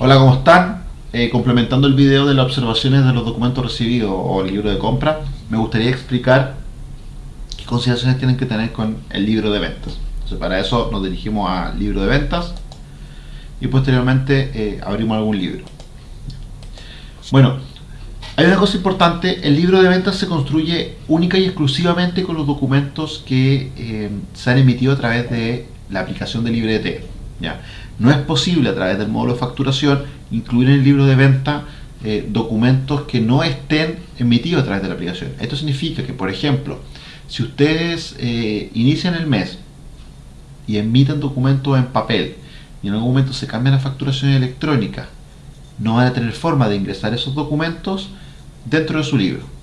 Hola, ¿cómo están? Eh, complementando el video de las observaciones de los documentos recibidos o el libro de compra, me gustaría explicar qué consideraciones tienen que tener con el libro de ventas. Para eso nos dirigimos al libro de ventas y posteriormente eh, abrimos algún libro. Bueno, hay una cosa importante, el libro de ventas se construye única y exclusivamente con los documentos que eh, se han emitido a través de la aplicación de LibreT. No es posible a través del módulo de facturación incluir en el libro de venta eh, documentos que no estén emitidos a través de la aplicación. Esto significa que, por ejemplo, si ustedes eh, inician el mes y emiten documentos en papel y en algún momento se cambia la facturación electrónica, no van a tener forma de ingresar esos documentos dentro de su libro.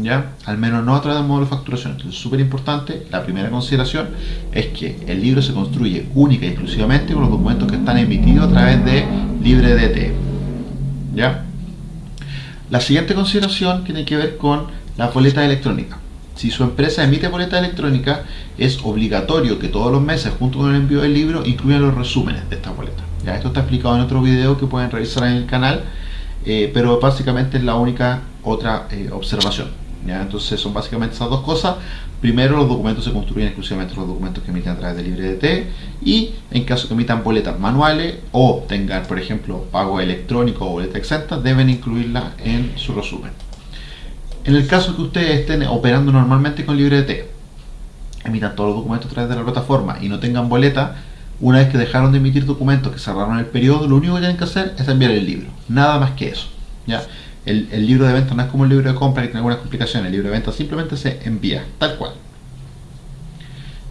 ¿Ya? Al menos no a través del módulo de facturación. Entonces, súper importante, la primera consideración es que el libro se construye única y exclusivamente con los documentos que están emitidos a través de LibreDT. ¿Ya? La siguiente consideración tiene que ver con la boleta electrónica. Si su empresa emite boleta electrónica, es obligatorio que todos los meses, junto con el envío del libro, incluyan los resúmenes de esta boleta. ¿Ya? Esto está explicado en otro video que pueden revisar en el canal eh, pero básicamente es la única otra eh, observación. ¿ya? Entonces son básicamente esas dos cosas. Primero, los documentos se construyen exclusivamente los documentos que emiten a través de LibreDT y en caso que emitan boletas manuales o tengan, por ejemplo, pago electrónico o boleta exenta, deben incluirla en su resumen. En el caso que ustedes estén operando normalmente con LibreDT, emitan todos los documentos a través de la plataforma y no tengan boleta, una vez que dejaron de emitir documentos, que cerraron el periodo, lo único que tienen que hacer es enviar el libro. Nada más que eso. ¿ya? El, libro de venta no es como el libro de compra que tiene algunas complicaciones. El libro de venta simplemente se envía, tal cual.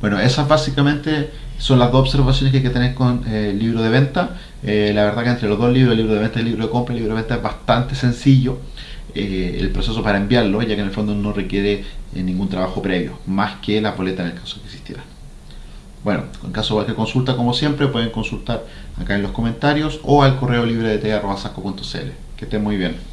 Bueno, esas básicamente son las dos observaciones que hay que tener con eh, el libro de venta. Eh, la verdad que entre los dos libros, el libro de venta y el libro de compra, el libro de venta es bastante sencillo. Eh, el proceso para enviarlo, ya que en el fondo no requiere ningún trabajo previo, más que la boleta en el caso que existiera. Bueno, en caso de cualquier consulta, como siempre, pueden consultar acá en los comentarios o al correo libre de Que estén muy bien.